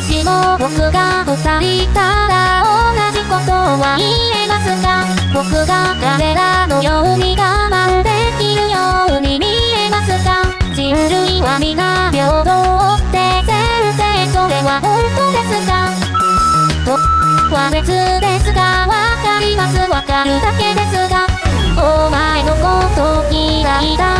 僕が二人ただ同じことは言えますか僕が彼らのように我慢できるように見えますか人類は皆平等って先生それは本当ですかとは別ですがわかります。わかるだけですがお前のこと嫌いだ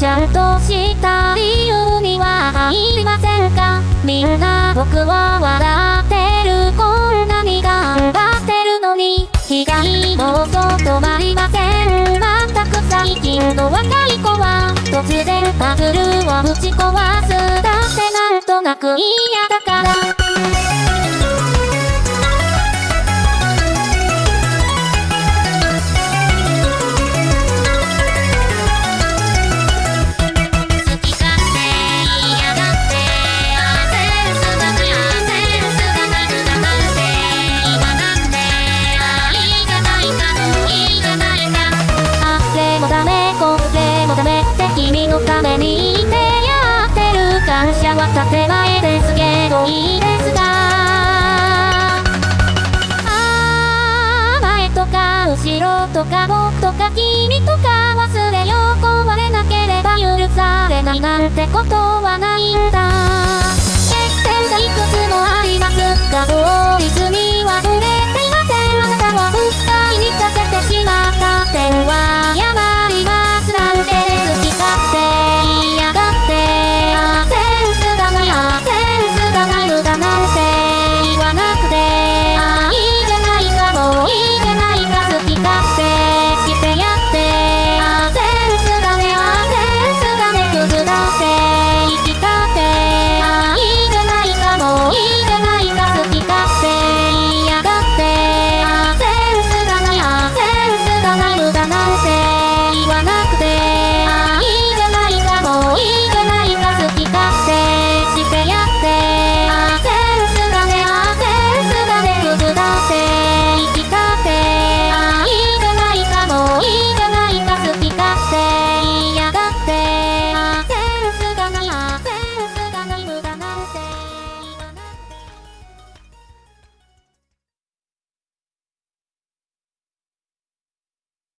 ちゃんとした理由には入りませんか？みんな僕を笑ってる。こんなに頑張ってるのに。被害もうと止まりません。まったく最近の若い子は突然パズルをぶち壊す。だってなんとなく嫌だから。建前ですけどいいですか？あ前とか後ろとか僕とか君とか忘れよう。壊れなければ許されないなんてことはない。んだ